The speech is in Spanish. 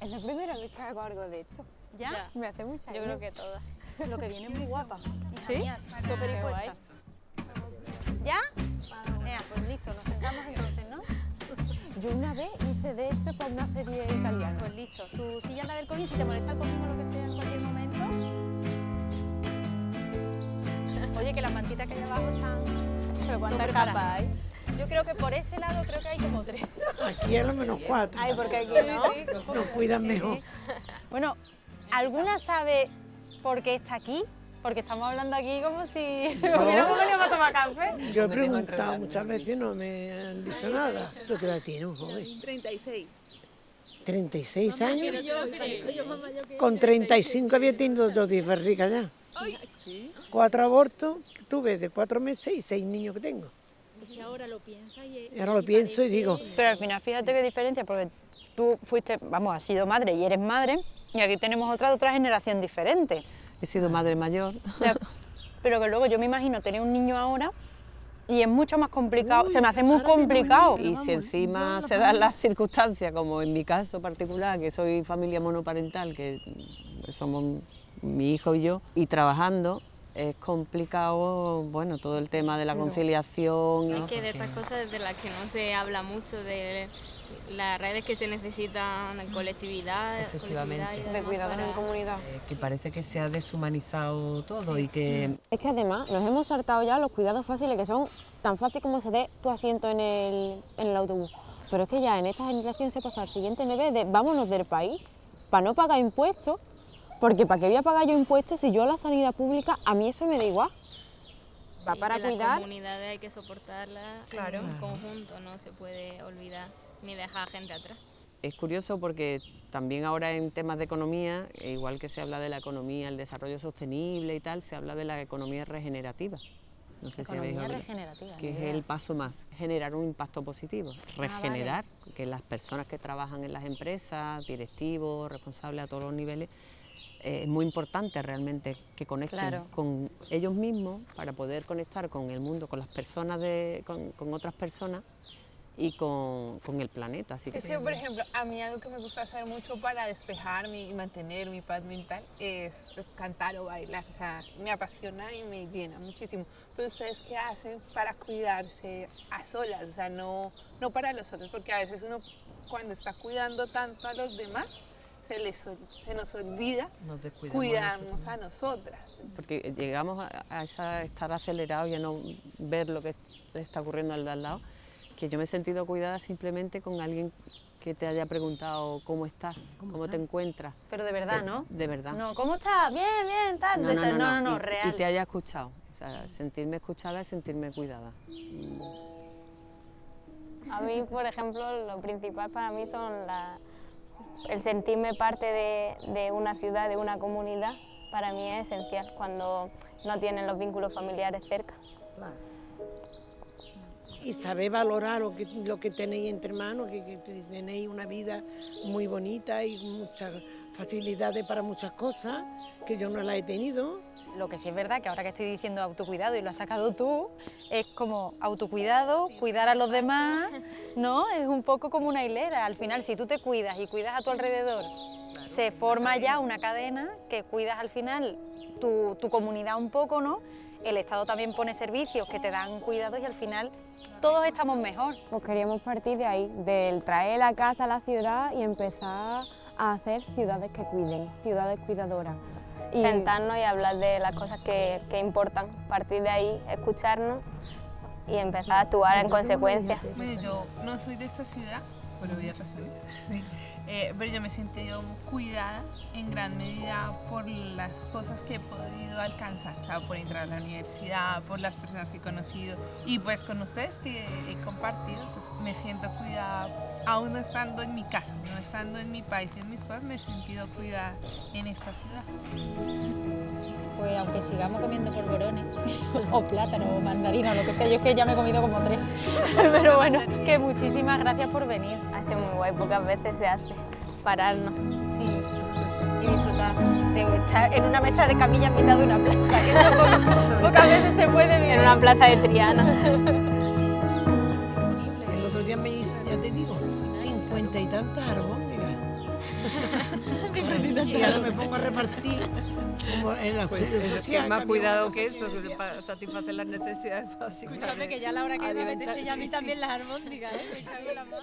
Es la primera vez que hago algo de esto. ¿Ya? Me hace mucha Yo creo que todas. Lo que viene es muy guapa. ¿Sí? súper impuestas. ¿Ya? Pues listo, nos sentamos entonces, ¿no? Yo una vez hice de esto para una serie italiana. Pues listo. Tu silla la del COVID, si te molesta el cojín o lo que sea en cualquier momento. Oye, que las mantitas que hay abajo están... Pero cuántas capas hay. Yo creo que por ese lado creo que hay como tres. Aquí a lo menos cuatro. Ay, porque aquí no. Nos cuidan mejor. Bueno, ¿alguna sabe por qué está aquí? Porque estamos hablando aquí como si hubiéramos venido para tomar café. Yo he preguntado muchas veces y no me han dicho nada. ¿Tú qué edad tienes, joven? 36. 36 años. Con 35 había tenido dos barriga ya. Cuatro abortos que tuve de cuatro meses y seis niños que tengo. Es que ahora lo piensa y... Y ahora lo pienso y digo, Pero al final fíjate qué diferencia, porque tú fuiste, vamos, has sido madre y eres madre, y aquí tenemos otra de otra generación diferente. He sido madre mayor. O sea, pero que luego yo me imagino tener un niño ahora y es mucho más complicado, se me hace muy complicado. Y si encima se dan las circunstancias, como en mi caso particular, que soy familia monoparental, que somos mi hijo y yo, y trabajando, es complicado, bueno, todo el tema de la conciliación. Es y- que de estas cosas de las que no se habla mucho, de las redes que se necesitan, de colectividad, Efectivamente. colectividad De cuidados para- en comunidad. eh, que parece que se ha deshumanizado todo y que Es que además nos hemos saltado ya los cuidados fáciles que son tan fácil como se dé tu asiento en el, en el autobús. Pero es que ya en esta generación se pasa al siguiente nivel de vámonos del país para no pagar impuestos, porque ¿para qué voy a pagar yo impuestos si yo la sanidad pública, a mí eso me da igual? Va Sí, para que Las cuidar. comunidades hay que soportarlas Claro. en conjunto, no se puede olvidar ni dejar a gente atrás. Es curioso porque también ahora en temas de economía, e igual que se habla de la economía, el desarrollo sostenible y tal, se habla de la economía regenerativa. No sé si habéis Economía regenerativa. que es idea. el paso más, generar un impacto positivo, Ah, regenerar, que las personas que trabajan en las empresas, directivos, responsables a todos los niveles, eh, es muy importante realmente que conecten Claro. con ellos mismos para poder conectar con el mundo, con las personas, de, con, con otras personas y con, con el planeta. Así que Es que, por ejemplo, a mí algo que me gusta hacer mucho para despejarme y mantener mi paz mental es, es cantar o bailar. O sea, me apasiona y me llena muchísimo. Pero ustedes, ¿qué hacen para cuidarse a solas? O sea, no, no para los otros, porque a veces uno cuando está cuidando tanto a los demás, se, les, ol- se nos olvida nos descuidamos cuidarnos a nosotras. porque llegamos a, a esa, estar acelerados y a no ver lo que está ocurriendo al de al lado, que yo me he sentido cuidada simplemente con alguien que te haya preguntado cómo estás, cómo, te encuentras. Pero de verdad, ¿no? De verdad. No, ¿cómo estás? Bien, bien, tal. no, no, no, no, no, y, real. y te haya escuchado. O sea, sentirme escuchada es sentirme cuidada. A mí, por ejemplo, lo principal para mí son la- el sentirme parte de, de una ciudad, de una comunidad, para mí es esencial cuando no tienen los vínculos familiares cerca. y sabéis valorar lo que, lo que tenéis entre manos, que, que te- tenéis una vida muy bonita y muchas facilidades para muchas cosas, que yo no las he tenido. Lo que sí es verdad que ahora que estoy diciendo autocuidado y lo has sacado tú, es como autocuidado, cuidar a los demás, ¿no? Es un poco como una hilera. Al final, si tú te cuidas y cuidas a tu alrededor, se forma ya una cadena que cuidas al final tu, tu comunidad un poco, ¿no? El Estado también pone servicios que te dan cuidados y al final todos estamos mejor. Pues queríamos partir de ahí, del traer la casa a la ciudad y empezar a hacer ciudades que cuiden, ciudades cuidadoras. Y Sentarnos y hablar de las cosas que, que importan, partir de ahí, escucharnos y empezar a actuar en consecuencia. Bueno, yo no soy de esta ciudad, por obvias razones, sí, eh, pero yo me he sentido cuidada en gran medida por las cosas que he podido alcanzar, o sea, por entrar a la universidad, por las personas que he conocido y pues con ustedes que he compartido, pues me siento cuidada, aún no estando en mi casa, no estando en mi país y en mis cosas, me he sentido cuidada en esta ciudad. Pues aunque sigamos comiendo polvorones, o plátano, o mandarina, o lo que sea, yo es que ya me he comido como tres. Pero bueno, que muchísimas gracias por venir. Ha sido muy guay, pocas veces se hace pararnos. Sí, y disfrutar de estar en una mesa de camilla en mitad de una plaza, que eso po- pocas veces se puede vivir. En una plaza de Triana. Tantas albóndigas. Y ahora me pongo a repartir como en la Pues social. que más cuidado que eso, que para satisfacer las necesidades básicas. Escúchame, que ya a la hora que me apetece ya a mí sí, sí. también las armónicas, ¿eh? Me cago en la mar.